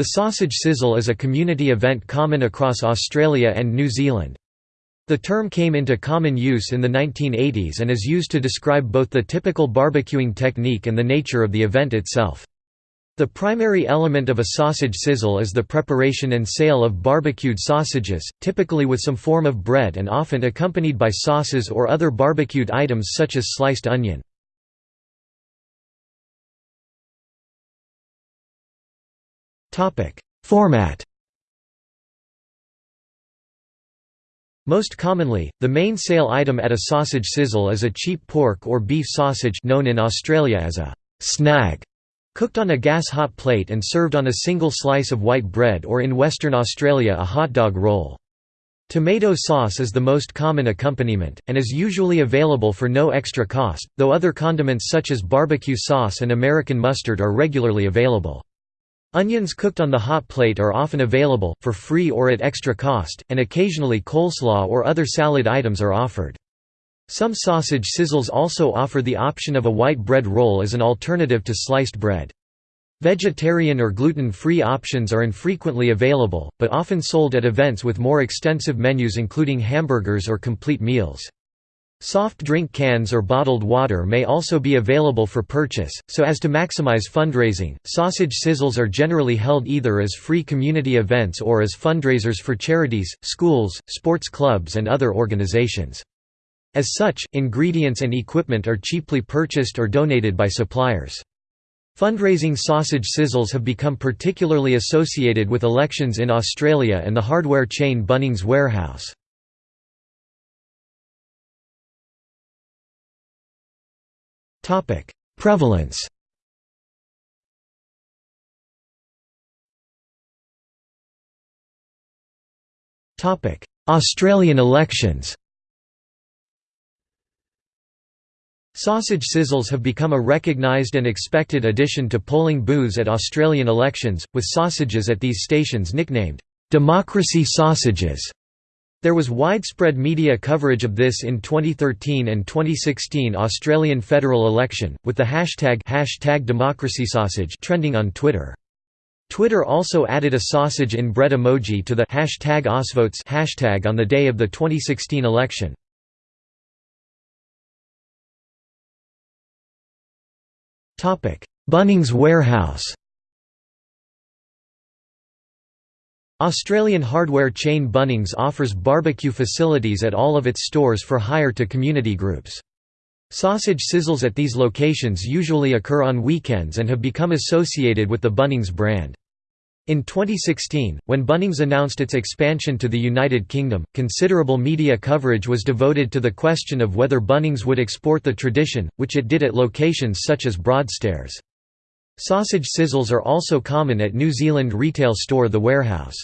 The sausage sizzle is a community event common across Australia and New Zealand. The term came into common use in the 1980s and is used to describe both the typical barbecuing technique and the nature of the event itself. The primary element of a sausage sizzle is the preparation and sale of barbecued sausages, typically with some form of bread and often accompanied by sauces or other barbecued items such as sliced onion. Format Most commonly, the main sale item at a sausage sizzle is a cheap pork or beef sausage known in Australia as a «snag», cooked on a gas-hot plate and served on a single slice of white bread or in Western Australia a hot dog roll. Tomato sauce is the most common accompaniment, and is usually available for no extra cost, though other condiments such as barbecue sauce and American mustard are regularly available. Onions cooked on the hot plate are often available, for free or at extra cost, and occasionally coleslaw or other salad items are offered. Some sausage sizzles also offer the option of a white bread roll as an alternative to sliced bread. Vegetarian or gluten-free options are infrequently available, but often sold at events with more extensive menus including hamburgers or complete meals. Soft drink cans or bottled water may also be available for purchase, so as to maximize fundraising. Sausage sizzles are generally held either as free community events or as fundraisers for charities, schools, sports clubs, and other organizations. As such, ingredients and equipment are cheaply purchased or donated by suppliers. Fundraising sausage sizzles have become particularly associated with elections in Australia and the hardware chain Bunnings Warehouse. Topic: Prevalence. Topic: Australian elections. Sausage sizzles have become a recognised and expected addition to polling booths at Australian elections, with sausages at these stations nicknamed, "'democracy sausages' There was widespread media coverage of this in 2013 and 2016 Australian federal election, with the hashtag, hashtag democracysausage trending on Twitter. Twitter also added a sausage in bread emoji to the hashtag Ausvotes hashtag on the day of the 2016 election. Bunnings Warehouse Australian hardware chain Bunnings offers barbecue facilities at all of its stores for hire to community groups. Sausage sizzles at these locations usually occur on weekends and have become associated with the Bunnings brand. In 2016, when Bunnings announced its expansion to the United Kingdom, considerable media coverage was devoted to the question of whether Bunnings would export the tradition, which it did at locations such as Broadstairs. Sausage sizzles are also common at New Zealand retail store The Warehouse.